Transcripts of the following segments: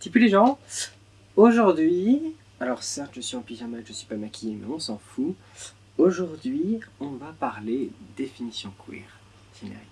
Tipu les gens, aujourd'hui, alors certes je suis en pyjama, je suis pas maquillée, mais on s'en fout. Aujourd'hui, on va parler définition queer. Générique.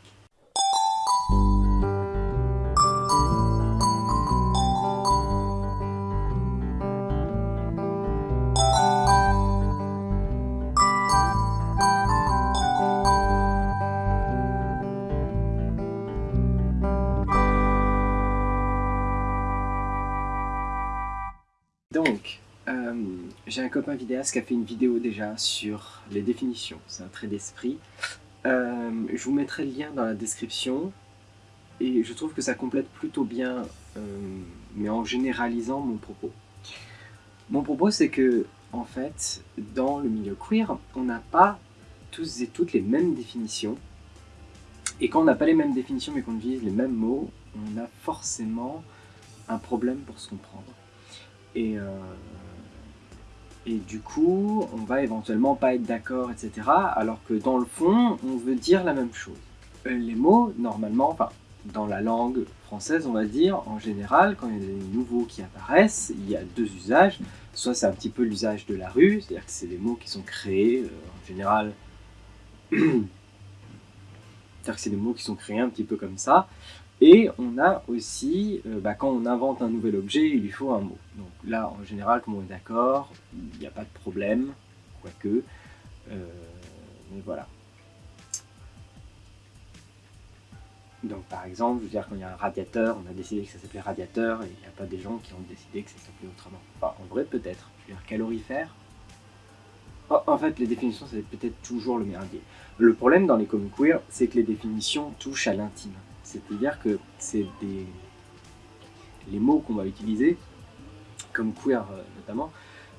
J'ai un copain vidéaste qui a fait une vidéo déjà sur les définitions, c'est un trait d'esprit. Euh, je vous mettrai le lien dans la description et je trouve que ça complète plutôt bien, euh, mais en généralisant mon propos. Mon propos c'est que, en fait, dans le milieu queer, on n'a pas tous et toutes les mêmes définitions. Et quand on n'a pas les mêmes définitions mais qu'on utilise les mêmes mots, on a forcément un problème pour se comprendre. Et, euh, et du coup, on va éventuellement pas être d'accord, etc. Alors que dans le fond, on veut dire la même chose. Euh, les mots, normalement, enfin, dans la langue française, on va dire, en général, quand il y a des nouveaux qui apparaissent, il y a deux usages. Soit c'est un petit peu l'usage de la rue, c'est-à-dire que c'est des mots qui sont créés, euh, en général... c'est-à-dire que c'est des mots qui sont créés un petit peu comme ça. Et on a aussi, euh, bah, quand on invente un nouvel objet, il lui faut un mot. Donc là, en général, comme on est d'accord, il n'y a pas de problème, quoique. Euh, mais voilà. Donc par exemple, je veux dire, quand il y a un radiateur, on a décidé que ça s'appelait radiateur, et il n'y a pas des gens qui ont décidé que ça s'appelait autrement. Enfin, en vrai, peut-être. Je veux dire, calorifère oh, En fait, les définitions, c'est peut-être toujours le merdier. Le problème dans les comics queer, c'est que les définitions touchent à l'intime. C'est-à-dire que c'est des... les mots qu'on va utiliser, comme queer euh, notamment,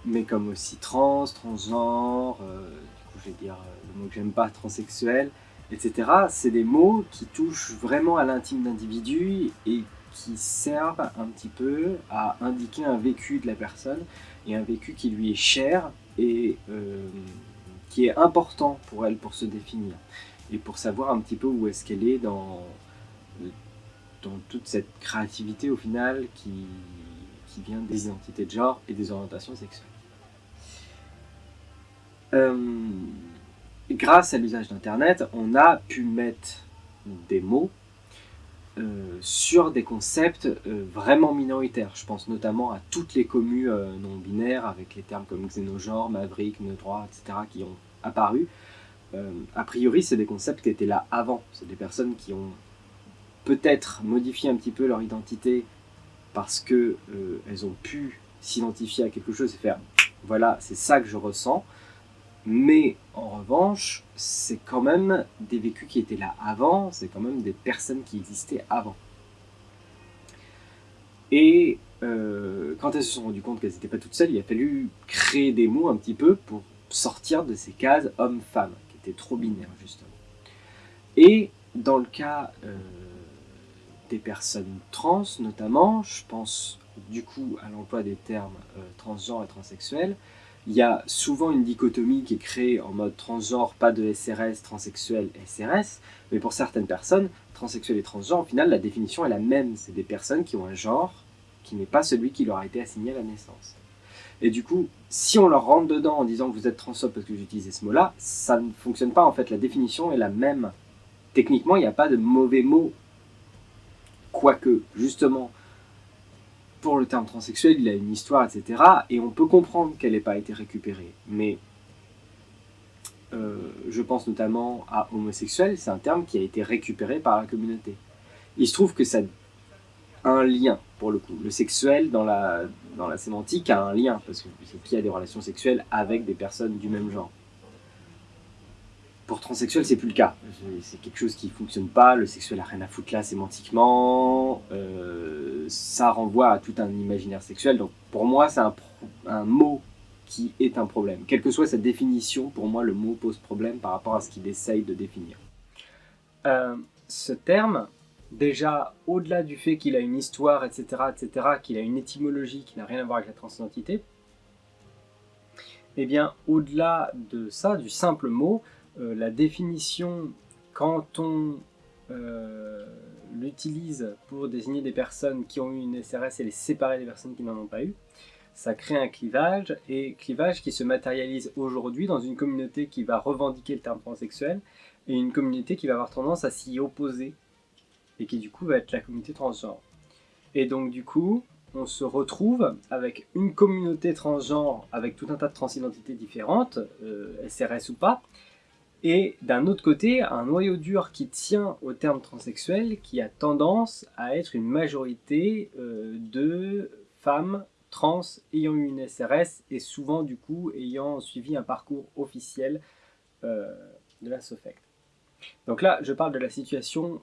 mais comme aussi trans, transgenre, euh, du coup je vais dire euh, le mot que j'aime pas, transsexuel, etc. C'est des mots qui touchent vraiment à l'intime d'individu et qui servent un petit peu à indiquer un vécu de la personne et un vécu qui lui est cher et qui est important pour elle pour se définir et pour savoir un petit peu où est-ce qu'elle est dans, dans toute cette créativité au final qui, vient des identités de genre et des orientations sexuelles. Euh, grâce à l'usage d'internet, on a pu mettre des mots euh, sur des concepts euh, vraiment minoritaires. Je pense notamment à toutes les communes non binaires avec les termes comme xénogenre, maverick, neurois, etc. qui ont apparu. a priori, c'est des concepts qui étaient là avant. C'est des personnes qui ont peut-être modifier un petit peu leur identité parce que euh, elles ont pu s'identifier à quelque chose et faire voilà c'est ça que je ressens. Mais en revanche c'est quand même des vécus qui étaient là avant c'est quand même des personnes qui existaient avant. Et euh, quand elles se sont rendues compte qu'elles n'étaient pas toutes seules il a fallu créer des mots un petit peu pour sortir de ces cases homme-femme qui étaient trop binaires justement. Et dans le cas euh, des personnes trans notamment, je pense du coup à l'emploi des termes euh, transgenre et transsexuel, il y a souvent une dichotomie qui est créée en mode transgenre, pas de SRS, transsexuel, SRS, mais pour certaines personnes, transsexuel et transgenre, au final, la définition est la même. C'est des personnes qui ont un genre qui n'est pas celui qui leur a été assigné à la naissance. Et du coup, si on leur rentre dedans en disant vous êtes transphobe parce que j'utilisais ce mot-là, ça ne fonctionne pas en fait. La définition est la même. Techniquement, il n'y a pas de mauvais mots Quoique, justement, pour le terme transsexuel, il a une histoire, etc. Et on peut comprendre qu'elle n'ait pas été récupérée. Mais euh, je pense notamment à homosexuel, c'est un terme qui a été récupéré par la communauté. Il se trouve que ça a un lien, pour le coup. Le sexuel, dans la, dans la sémantique, a un lien, parce que qui a des relations sexuelles avec des personnes du même genre. Pour transsexuel, c'est plus le cas. C'est quelque chose qui fonctionne pas, le sexuel a rien à foutre là sémantiquement, euh, ça renvoie à tout un imaginaire sexuel. Donc pour moi, c'est un, mot qui est un problème. Quelle que soit sa définition, pour moi, le mot pose problème par rapport à ce qu'il essaye de définir. Euh, ce terme, déjà, au-delà du fait qu'il a une histoire, etc., etc., qu'il a une étymologie qui n'a rien à voir avec la transidentité, eh bien, au-delà de ça, du simple mot, la définition, quand on euh, l'utilise pour désigner des personnes qui ont eu une SRS et les séparer des personnes qui n'en ont pas eu, ça crée un clivage, et clivage qui se matérialise aujourd'hui dans une communauté qui va revendiquer le terme transsexuel, et une communauté qui va avoir tendance à s'y opposer, et qui du coup va être la communauté transgenre. Et donc du coup, on se retrouve avec une communauté transgenre avec tout un tas de transidentités différentes, euh, SRS ou pas, et d'un autre côté, un noyau dur qui tient au terme transsexuel qui a tendance à être une majorité euh, de femmes trans ayant eu une SRS et souvent du coup ayant suivi un parcours officiel euh, de la SOFECT. Donc là, je parle de la situation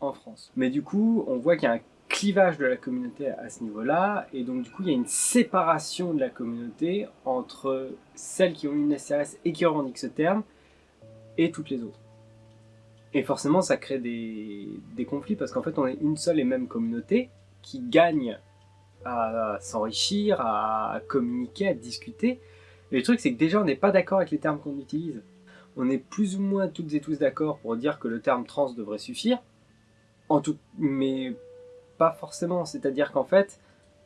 en France. Mais du coup, on voit qu'il y a un clivage de la communauté à ce niveau-là, et donc du coup il y a une séparation de la communauté entre celles qui ont une SRS et qui revendiquent ce terme, et toutes les autres. Et forcément ça crée des, conflits, parce qu'en fait on est une seule et même communauté qui gagne à s'enrichir, à communiquer, à discuter. Et le truc c'est que déjà on n'est pas d'accord avec les termes qu'on utilise. On est plus ou moins toutes et tous d'accord pour dire que le terme trans devrait suffire, en tout, mais pas forcément. C'est-à-dire qu'en fait,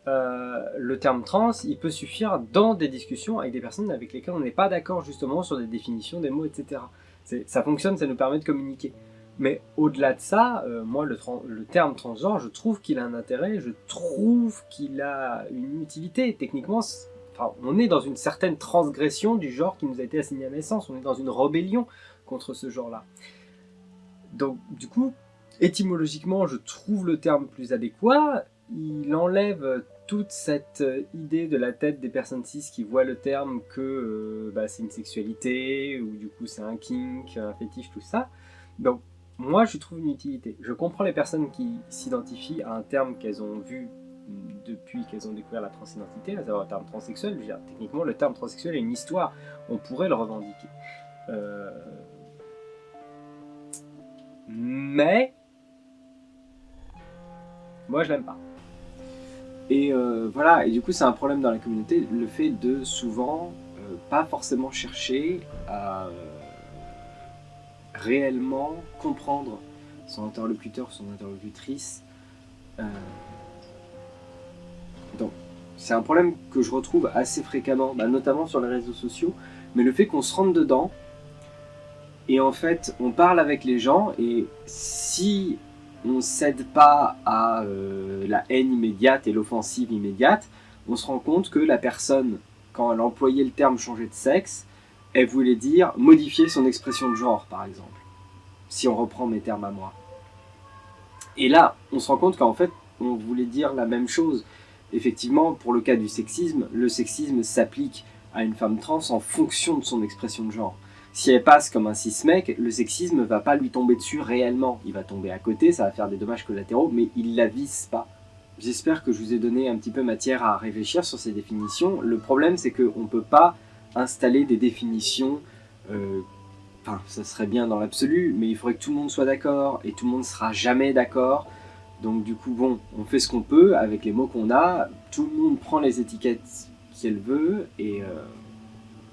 euh, le terme trans, il peut suffire dans des discussions avec des personnes avec lesquelles on n'est pas d'accord justement sur des définitions, des mots, etc. Ça fonctionne, ça nous permet de communiquer. Mais au-delà de ça, euh, moi, le, terme transgenre, je trouve qu'il a un intérêt, je trouve qu'il a une utilité. Techniquement, on est dans une certaine transgression du genre qui nous a été assigné à naissance. On est dans une rébellion contre ce genre-là. Donc, du coup, étymologiquement, je trouve le terme plus adéquat. Il enlève toute cette idée de la tête des personnes cis qui voient le terme que euh, bah, c'est une sexualité, ou du coup c'est un kink, un fétiche, tout ça. Donc moi je trouve une utilité. Je comprends les personnes qui s'identifient à un terme qu'elles ont vu depuis qu'elles ont découvert la transidentité, à savoir le terme transsexuel. Dire, techniquement le terme transsexuel est une histoire, on pourrait le revendiquer. Euh, mais moi, je l'aime pas. Et euh, voilà, et du coup, c'est un problème dans la communauté, le fait de souvent euh, pas forcément chercher à euh, réellement comprendre son interlocuteur, son interlocutrice. donc, c'est un problème que je retrouve assez fréquemment, bah, notamment sur les réseaux sociaux, mais le fait qu'on se rentre dedans, et en fait, on parle avec les gens, et si on ne cède pas à euh, la haine immédiate et l'offensive immédiate, on se rend compte que la personne, quand elle employait le terme changer de sexe, elle voulait dire modifier son expression de genre, par exemple. Si on reprend mes termes à moi. Et là, on se rend compte qu'en fait, on voulait dire la même chose. Effectivement, pour le cas du sexisme, le sexisme s'applique à une femme trans en fonction de son expression de genre si elle passe comme un cis-mec, le sexisme va pas lui tomber dessus réellement. Il va tomber à côté, ça va faire des dommages collatéraux, mais il la vise pas. J'espère que je vous ai donné un petit peu matière à réfléchir sur ces définitions. Le problème, c'est qu'on ne peut pas installer des définitions... Euh, enfin, ça serait bien dans l'absolu, mais il faudrait que tout le monde soit d'accord, et tout le monde sera jamais d'accord. Donc du coup, bon, on fait ce qu'on peut avec les mots qu'on a, tout le monde prend les étiquettes qu'elle veut, et euh,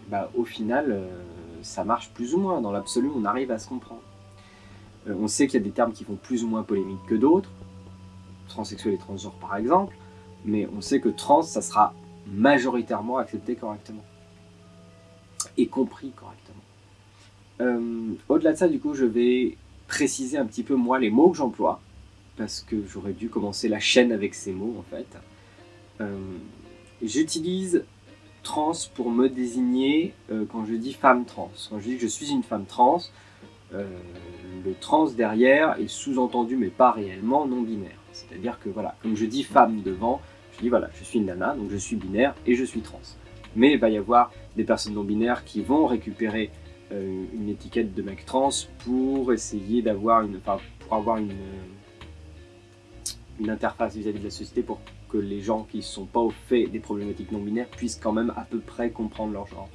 bah, au final... Euh, ça marche plus ou moins. Dans l'absolu, on arrive à se comprendre. Euh, on sait qu'il y a des termes qui font plus ou moins polémique que d'autres, transsexuel et transgenre par exemple, mais on sait que trans, ça sera majoritairement accepté correctement. Et compris correctement. Euh, au-delà de ça, du coup, je vais préciser un petit peu moi les mots que j'emploie, parce que j'aurais dû commencer la chaîne avec ces mots en fait. Euh, j'utilise trans pour me désigner euh, quand je dis femme trans. Quand je dis que je suis une femme trans, euh, le trans derrière est sous-entendu, mais pas réellement, non binaire. C'est-à-dire que voilà, comme je dis femme devant, je dis voilà, je suis une nana, donc je suis binaire et je suis trans. Mais il va y avoir des personnes non binaires qui vont récupérer euh, une étiquette de mec trans pour essayer d'avoir une, pour avoir une, une interface vis-à-vis -vis de la société pour que les gens qui ne sont pas au fait des problématiques non binaires puissent quand même à peu près comprendre leur genre.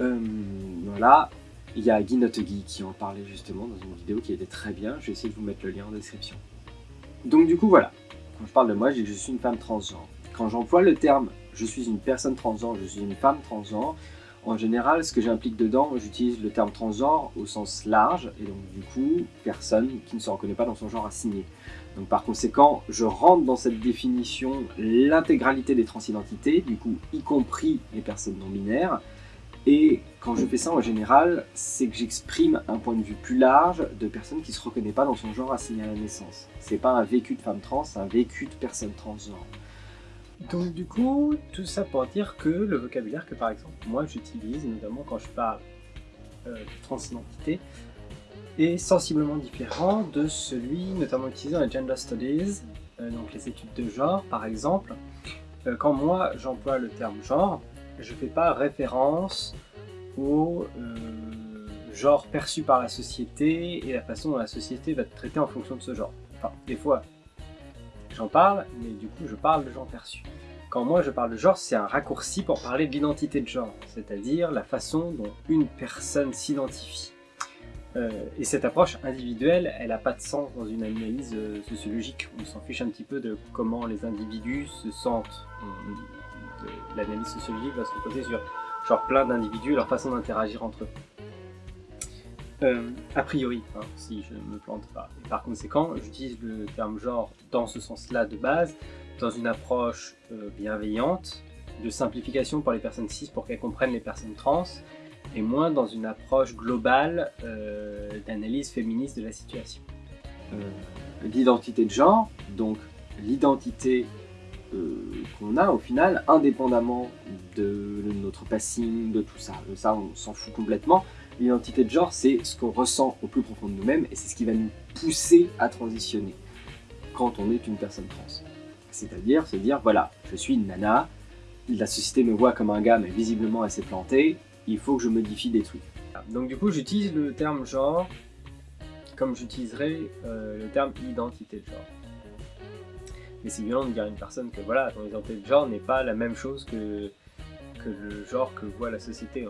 Euh, voilà, il y a Guy Notegui qui en parlait justement dans une vidéo qui était très bien, je vais essayer de vous mettre le lien en description. Donc du coup voilà, quand je parle de moi, je dis que je suis une femme transgenre. Quand j'emploie le terme « je suis une personne transgenre, je suis une femme transgenre », En général, ce que j'implique dedans, j'utilise le terme transgenre au sens large, et donc du coup, personne qui ne se reconnaît pas dans son genre assigné. Donc par conséquent, je rentre dans cette définition l'intégralité des transidentités, du coup y compris les personnes non binaires, et quand je fais ça en général, c'est que j'exprime un point de vue plus large de personnes qui ne se reconnaissent pas dans son genre assigné à la naissance. C'est pas un vécu de femme trans, c'est un vécu de personne transgenre. Donc du coup, tout ça pour dire que le vocabulaire que par exemple moi j'utilise, notamment quand je parle euh, de transidentité, est sensiblement différent de celui notamment utilisé dans les gender studies, euh, donc les études de genre par exemple. Euh, quand moi j'emploie le terme genre, je ne fais pas référence au genre perçu par la société et la façon dont la société va te traiter en fonction de ce genre. Enfin, des fois, j'en parle, mais du coup je parle de genre perçu. Quand moi je parle de genre, c'est un raccourci pour parler de l'identité de genre, c'est-à-dire la façon dont une personne s'identifie. Euh, et cette approche individuelle, elle n'a pas de sens dans une analyse euh, sociologique. On s'en fiche un petit peu de comment les individus se sentent. L'analyse sociologique va se reposer sur genre plein d'individus et leur façon d'interagir entre eux. Euh, a priori, hein, si je ne me plante pas. Et par conséquent, j'utilise le terme genre dans ce sens-là de base, dans une approche euh, bienveillante, de simplification pour les personnes cis pour qu'elles comprennent les personnes trans, et moins dans une approche globale euh, d'analyse féministe de la situation. L'identité de genre, donc l'identité qu'on a au final, indépendamment de notre passing, de tout ça. Ça, on s'en fout complètement. L'identité de genre, c'est ce qu'on ressent au plus profond de nous-mêmes et c'est ce qui va nous pousser à transitionner quand on est une personne trans. C'est-à-dire se dire, voilà, je suis une nana, la société me voit comme un gars, mais visiblement elle s'est plantée, il faut que je modifie des trucs. Donc du coup, j'utilise le terme genre comme j'utiliserais euh, le terme identité de genre. Mais c'est violent de dire à une personne que voilà, ton identité de genre n'est pas la même chose que, que le genre que voit la société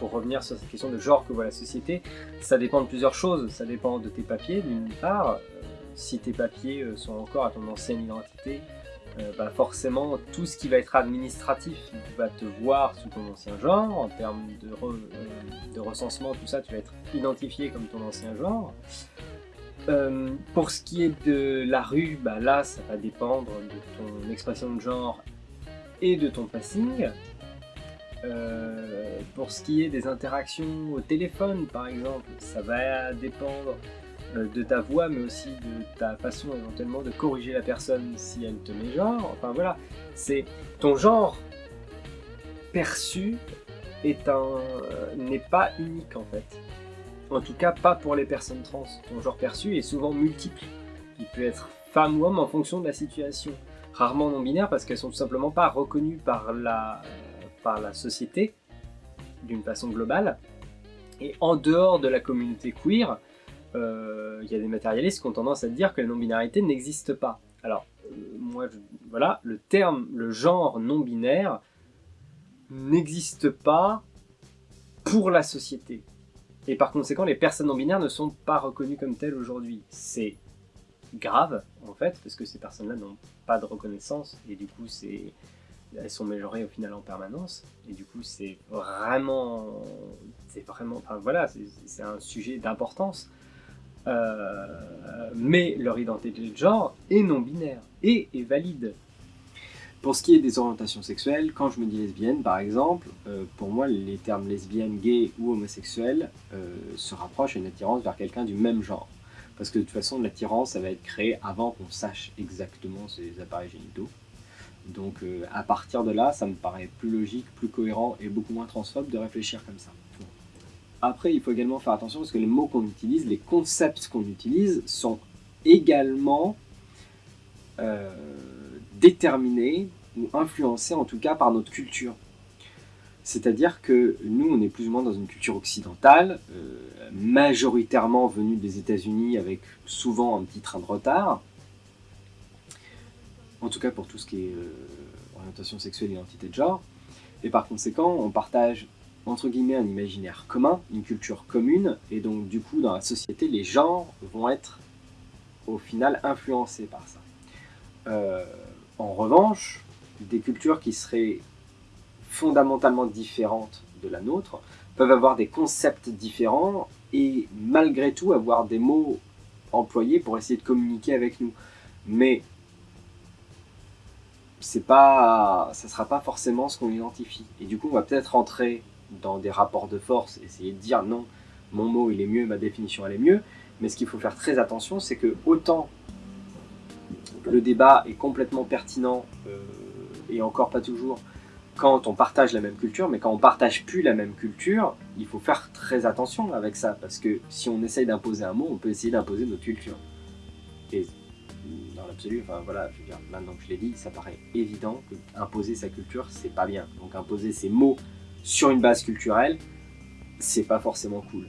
pour revenir sur cette question de genre que voit la société, ça dépend de plusieurs choses. Ça dépend de tes papiers, d'une part. Euh, si tes papiers euh, sont encore à ton ancienne identité, euh, bah forcément, tout ce qui va être administratif va te voir sous ton ancien genre. En termes de, recensement, tout ça, tu vas être identifié comme ton ancien genre. pour ce qui est de la rue, bah là, ça va dépendre de ton expression de genre et de ton passing. Euh, pour ce qui est des interactions au téléphone, par exemple, ça va dépendre euh, de ta voix, mais aussi de ta façon éventuellement de corriger la personne si elle te met genre. Enfin voilà, c'est ton genre perçu euh, n'est pas unique en fait. En tout cas, pas pour les personnes trans. Ton genre perçu est souvent multiple. Il peut être femme ou homme en fonction de la situation. Rarement non binaire parce qu'elles sont tout simplement pas reconnues par la par la société d'une façon globale. Et en dehors de la communauté queer, euh, il y a des matérialistes qui ont tendance à dire que la non-binarité n'existe pas. Alors, euh, moi, voilà, le terme, le genre non-binaire n'existe pas pour la société. Et par conséquent, les personnes non-binaires ne sont pas reconnues comme telles aujourd'hui. C'est grave, en fait, parce que ces personnes-là n'ont pas de reconnaissance, et du coup, c'est elles sont majorées au final en permanence et du coup c'est vraiment c'est vraiment enfin voilà c'est un sujet d'importance euh, mais leur identité de genre est non binaire et est valide pour ce qui est des orientations sexuelles, quand je me dis lesbienne par exemple, euh, pour moi les termes lesbienne, gay ou homosexuel euh, se rapprochent à une attirance vers quelqu'un du même genre. Parce que de toute façon l'attirance ça va être créée avant qu'on sache exactement ces appareils génitaux. Donc euh, à partir de là, ça me paraît plus logique, plus cohérent et beaucoup moins transphobe de réfléchir comme ça. Après, il faut également faire attention parce que les mots qu'on utilise, les concepts qu'on utilise sont également euh, déterminés ou influencés en tout cas par notre culture. C'est-à-dire que nous, on est plus ou moins dans une culture occidentale, euh, majoritairement venue des États-Unis avec souvent un petit train de retard, en tout cas pour tout ce qui est euh, orientation sexuelle et identité de genre. Et par conséquent, on partage entre guillemets un imaginaire commun, une culture commune, et donc du coup dans la société, les genres vont être au final influencés par ça. Euh, en revanche, des cultures qui seraient fondamentalement différentes de la nôtre, peuvent avoir des concepts différents et malgré tout avoir des mots employés pour essayer de communiquer avec nous. Mais c'est pas, ça sera pas forcément ce qu'on identifie. Et du coup, on va peut-être rentrer dans des rapports de force, essayer de dire non, mon mot il est mieux, ma définition elle est mieux. Mais ce qu'il faut faire très attention, c'est que autant le débat est complètement pertinent euh, et encore pas toujours quand on partage la même culture, mais quand on partage plus la même culture, il faut faire très attention avec ça, parce que si on essaye d'imposer un mot, on peut essayer d'imposer notre culture. Dans l'absolu, enfin voilà, je veux dire, maintenant que je l'ai dit, ça paraît évident que imposer sa culture, c'est pas bien. Donc imposer ses mots sur une base culturelle, c'est pas forcément cool.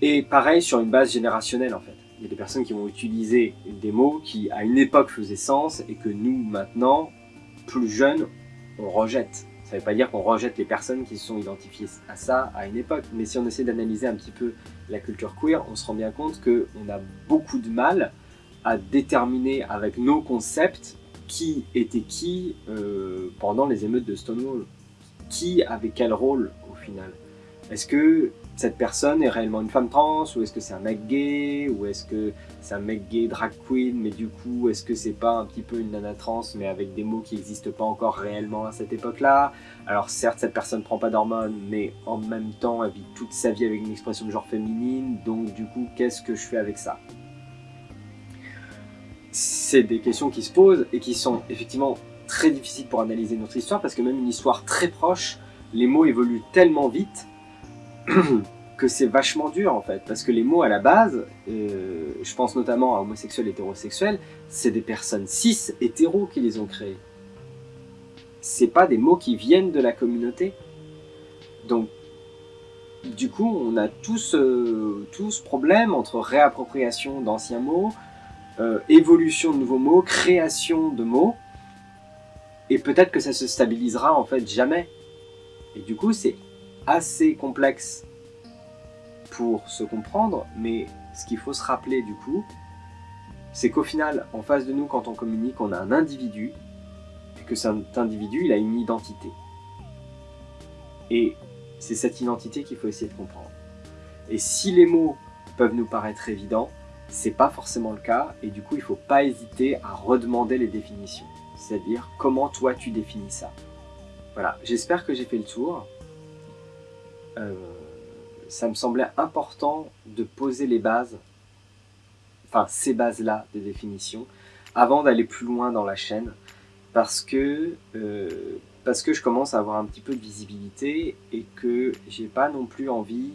Et pareil sur une base générationnelle en fait. Il y a des personnes qui vont utiliser des mots qui à une époque faisaient sens et que nous maintenant, plus jeunes, on rejette. Ça ne veut pas dire qu'on rejette les personnes qui se sont identifiées à ça à une époque, mais si on essaie d'analyser un petit peu la culture queer, on se rend bien compte qu'on a beaucoup de mal à déterminer avec nos concepts qui était qui euh, pendant les émeutes de Stonewall. Qui avait quel rôle au final? Est-ce que cette personne est réellement une femme trans ou est-ce que c'est un mec gay ou est-ce que c'est un mec gay drag queen mais du coup est-ce que c'est pas un petit peu une nana trans mais avec des mots qui n'existent pas encore réellement à cette époque là alors certes cette personne prend pas d'hormones mais en même temps elle vit toute sa vie avec une expression de genre féminine donc du coup qu'est-ce que je fais avec ça? C'est des questions qui se posent et qui sont effectivement très difficiles pour analyser notre histoire parce que même une histoire très proche les mots évoluent tellement vite que c'est vachement dur en fait, parce que les mots à la base, euh, je pense notamment à homosexuel, hétérosexuel, c'est des personnes cis, hétéros qui les ont créés. C'est pas des mots qui viennent de la communauté. Donc, du coup, on a tout ce, ce problème entre réappropriation d'anciens mots, euh, évolution de nouveaux mots, création de mots, et peut-être que ça se stabilisera en fait jamais. Et du coup, c'est assez complexe pour se comprendre, mais ce qu'il faut se rappeler du coup, c'est qu'au final, en face de nous, quand on communique, on a un individu, et que cet individu, il a une identité. Et c'est cette identité qu'il faut essayer de comprendre. Et si les mots peuvent nous paraître évidents, c'est pas forcément le cas, et du coup, il faut pas hésiter à redemander les définitions. C'est-à-dire, comment toi tu définis ça? Voilà, j'espère que j'ai fait le tour. Euh, ça me semblait important de poser les bases, enfin ces bases-là de définition, avant d'aller plus loin dans la chaîne, parce que, euh, parce que je commence à avoir un petit peu de visibilité et que j'ai pas non plus envie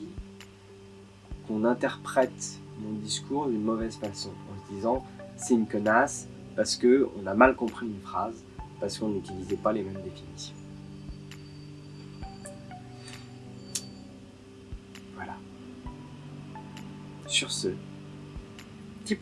qu'on interprète mon discours d'une mauvaise façon, en se disant c'est une connasse parce qu'on a mal compris une phrase, parce qu'on n'utilisait pas les mêmes définitions. Sur ce, petit